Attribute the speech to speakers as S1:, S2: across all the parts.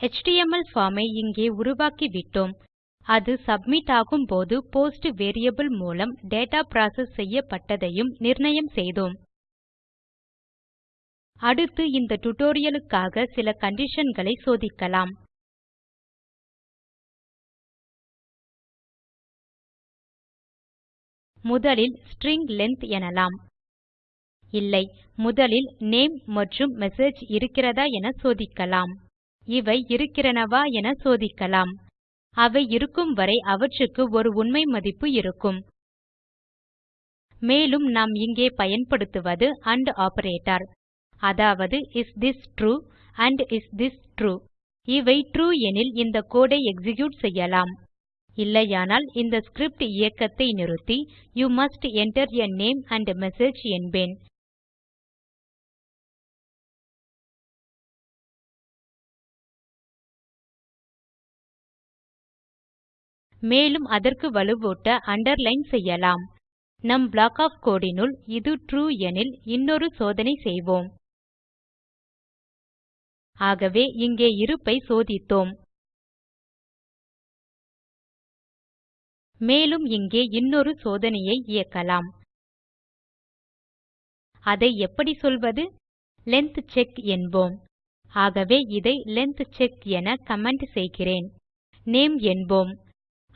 S1: HTML form ஐ இங்கே உருவாக்கிவிட்டோம். அது submit ஆகும்போது போஸ்ட் வேரியபிள் மூலம் டேட்டா ப்ராசஸ் செய்யப்பட்டதையும் நிர்ணயம் செய்தோம். அடுத்து இந்த tutorialக்காக சில conditionகளை சோதிக்கலாம். முதலில் ஸ்ட்ரிங் length எனலாம். இல்லை முதலில் நேம் மற்றும் மெசேஜ் இருக்கிறதா என சோதிக்கலாம். இவை இருக்கிறனவா என சோதிக்கலாம். அவை இருக்கும் வரை அவற்றுக்கு ஒரு உண்மை மதிப்பு இருக்கும். மேலும் நாம் இங்கே பயன்படுத்துவது ஆண்ட் ஆப்பரேட்டர் அதாவது is this true and is this true இவை ட்ரூ எனில் இந்த கோடு ஐ எக்ஸிக்யூட் செய்யலாம். இல்லையானால் இந்த ஸ்கிரிப்ட் இயக்கத்தை நிறுத்தி you must enter a name and message என்பேன். மேலும் அதற்கு வலுவூட்ட அண்டர்லைன் செய்யலாம். நம் ப்ளாக் ஒஃப் கோடு னுள் இது ட்ரூ எனில் இன்னொரு சோதனை செய்வோம். ஆகவே இங்கே இருப்பை சோதித்தோம். மேலும் இங்கே இன்னொரு சோதனையை இயக்கலாம். அதை எப்படி சொல்வது? லெங்த் செக் என்போம். ஆகவே இதை லெங்த் செக் என கமெண்ட் செய்கிறேன். நேம் என்போம்.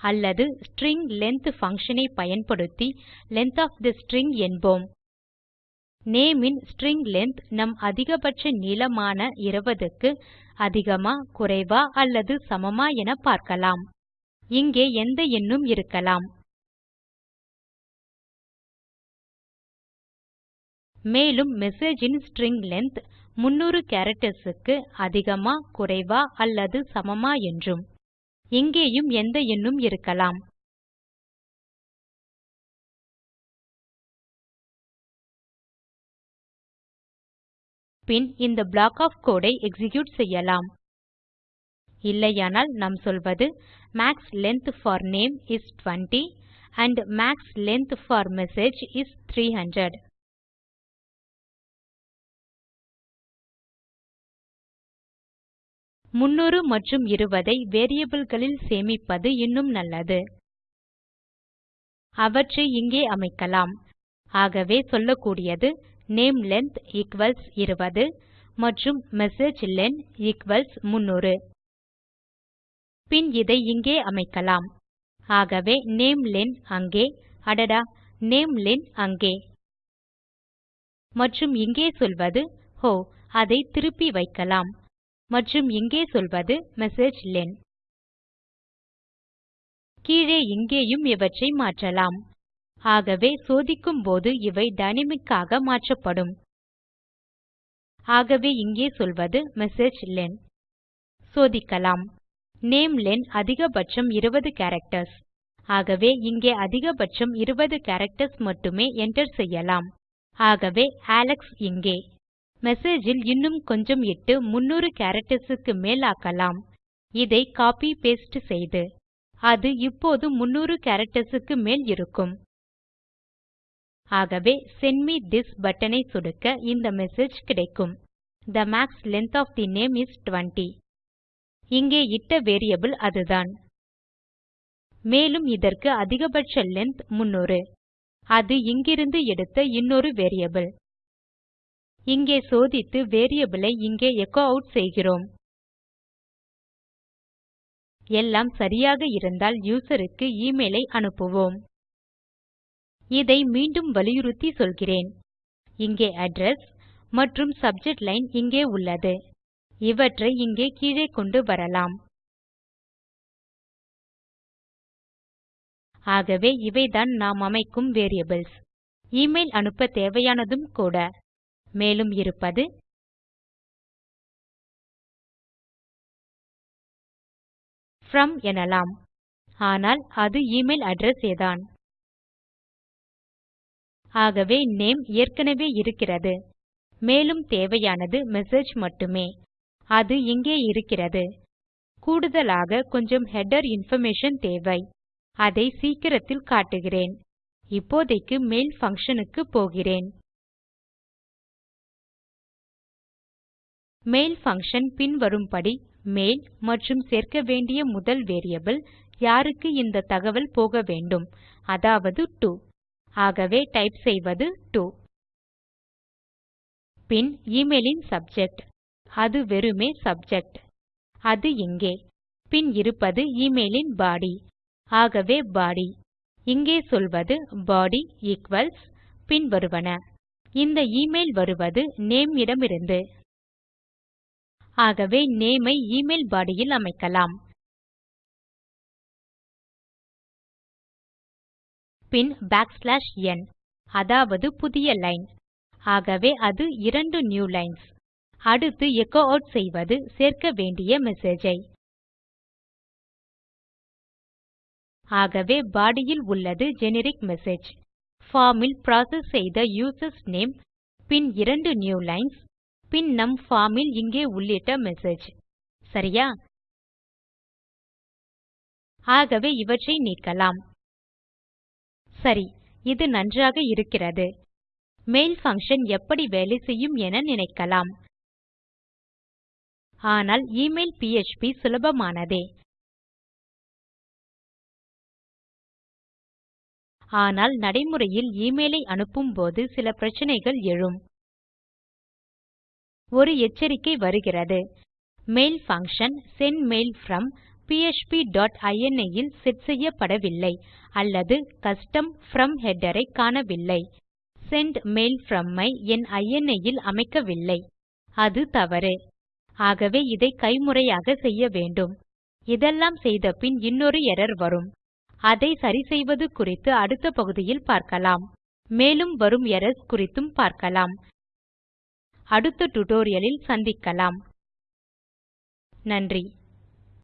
S1: அல்லது ஸ்ட்ரிங் length function ஐ பயன்படுத்தி length of the ஸ்ட்ரிங் என்போம். நேம் இன் ஸ்ட்ரிங் length நம் அதிகபட்ச நீளமான 20 க்கு அதிகமா குறைவா அல்லது சமமா என பார்க்கலாம். இங்கே எந்த எண்ணும் இருக்கலாம். மேலும் message இன் ஸ்ட்ரிங் length 300 characters க்கு அதிகமா குறைவா அல்லது சமமா என்றும். இங்கேயும் எந்த எண்ணும் இருக்கலாம். பின் இந்த ப்ளாக் of code ஐ execute செய்யலாம். இல்லையானால் நாம் சொல்வது max length for name is 20 and max length for message is 300 300 மற்றும் 20 ஐ variableகளில் சேமிப்பது இன்னும் நல்லது. அவற்றை இங்கே அமைக்கலாம். ஆகவே சொல்லக்கூடியது நேம் லென்த் ஈக்வல்ஸ் 20 மற்றும் மெசேஜ் லென் ஈக்வல்ஸ் 300 பின் இதை இங்கே அமைக்கலாம். ஆகவே நாமெலென் அங்கே அடடா நாமெலென் அங்கே. மற்றும் இங்கே சொல்வது ஹோ அதை திருப்பி வைக்கலாம். மற்றும் இங்கே சொல்வது மெசேஜிலன் கீழே இங்கேயும் இவற்றை மாற்றலாம். ஆகவே சோதிக்கும்போது இவை டைனாமிக் ஆக மாற்றப்படும். ஆகவே இங்கே சொல்வது மெசேஜிலன் சோதிக்கலாம். நாமெலென் அதிகபட்சம் 20 கேரக்டர்ஸ் ஆகவே இங்கே அதிகபட்சம் 20 கேரக்டர்ஸ் மட்டுமே enter செய்யலாம். ஆகவே அலெக்ஸ் இங்கே. மெசேஜ் இல் இன்னும் கொஞ்சம் இட்டு 300 கேரக்டர்ஸ் க்கு மேல் ஆக்கலாம். இதை கோப்பி பாஸ்டே செய்து அது இப்போது 300 கேரக்டர்ஸ் க்கு மேல் இருக்கும். ஆகவே செண்ட் மே திஸ் பட்டன் ஐ சொடுக்க இந்த மெசேஜ் கிடைக்கும். The max length of the name is 20 இங்கே இட்ட வேரியபிள் அதுதான். மேலும் இதற்கு அதிகபட்ச லெங்த் 300 அது இங்கிருந்து எடுத்த இன்னொரு வேரியபிள். இங்கே சோதித்து வேரியபிள் ஐ இங்கே எச்சோ அவுட் செய்கிறோம். எல்லாம் சரியாக இருந்தால் யூசருக்கு க்கு ஐ அனுப்புவோம். இதை மீண்டும் வலியுறுத்தி சொல்கிறேன். இங்கே அட்ரெஸ் மற்றும் சப்ஜெக்ட் லைன் இங்கே உள்ளது. இவற்றை இங்கே கீழே கொண்டு வரலாம். ஆகவே இவைதான் நாம் அமைக்கும் வேரியபிள்ஸ் இமெயில் அனுப்ப தேவையானதும் கூட. மேலும் இருப்பது from எனலாம். ஆனால் அது எமெயில் அட்ரெஸ் ஏதான். ஆகவே நேம் ஏற்கனவே இருக்கிறது. மேலும் தேவையானது மெசேஜ் மட்டுமே. அது இங்கே இருக்கிறது. கூடுதலாக கொஞ்சம் ஹெடர் இன்பார்மேஷன் தேவை. அதை சீக்கிரத்தில் காட்டுகிறேன். இப்போதைக்கு மெயில் பங்ஷன் க்கு போகிறேன். மெயில் பங்ஷன் பின்வரும்படி மெயில் மற்றும் சேர்க்க வேண்டிய முதல் வேரியபிள் யாருக்கு இந்த தகவல் போக வேண்டும்? அதாவது டோ ஆகவே டைப் செய்வது டோ பின் எமெயில் சப்ஜெக்ட் அது வெறுமே சப்ஜெக்ட் அது இங்கே. பின் இருப்பது எமெயில் பாடி ஆகவே பாடி இங்கே சொல்வது பாடி ஈக்வல்ஸ் பின் வருவன. இந்த எமெயில் வருவது நேம் இடமிருந்து ஆகவே நேம் ஐ எமெயில் பாடி யில் அமைக்கலாம். பின் பேக்ஸ்லாஷ் ந் அதாவது புதிய லைன் ஆகவே அது இரண்டு நியூ லைன்ஸ் அடுத்து எச்சோ ஆட் செய்வது சேர்க்க வேண்டிய மெசேஜ் ஐ. ஆகவே பாடி யில் உள்ளது ஜெனரிக் மெசேஜ் பார்ம் இல் புரோசெஸ் செய்த யூசர்ஸ் நேம் பின் இரண்டு நியூ லைன்ஸ் பின் நம் form இல் இங்கே உள்ளிட்ட மெசேஜ். சரியா? ஆகவே இவற்றை நீக்கலாம். சரி இது நன்றாக இருக்கிறது. மெயில் பங்ஷன் எப்படி வேலை செய்யும் என நினைக்கலாம். ஆனால் எமெயில் பிஎச்பி சுலபமானதே. ஆனால் நடைமுறையில் எமெயில் ஐ அனுப்பும்போது சில பிரச்சனைகள் எழும். ஒரு எச்சரிக்கை வருகிறது. Mail function sendmail from PHP dot will set செய்யப்படவில்லை அல்லது கஸ்டம் from header ஐ காணவில்லை. செண்ட் மெயில் from ஐ என் ini இல் அமைக்கவில்லை. அது தவறு. ஆகவே இதை கைமுறையாக செய்ய வேண்டும். இதெல்லாம் செய்தபின் இன்னொரு எர்ரர் வரும். அதை சரிசெய்வது குறித்து அடுத்த பகுதியில் பார்க்கலாம். மேலும் வரும் எரர்ஸ் குறித்தும் பார்க்கலாம். அடுத்த டுடோரியலில் சந்திக்கலாம். நன்றி.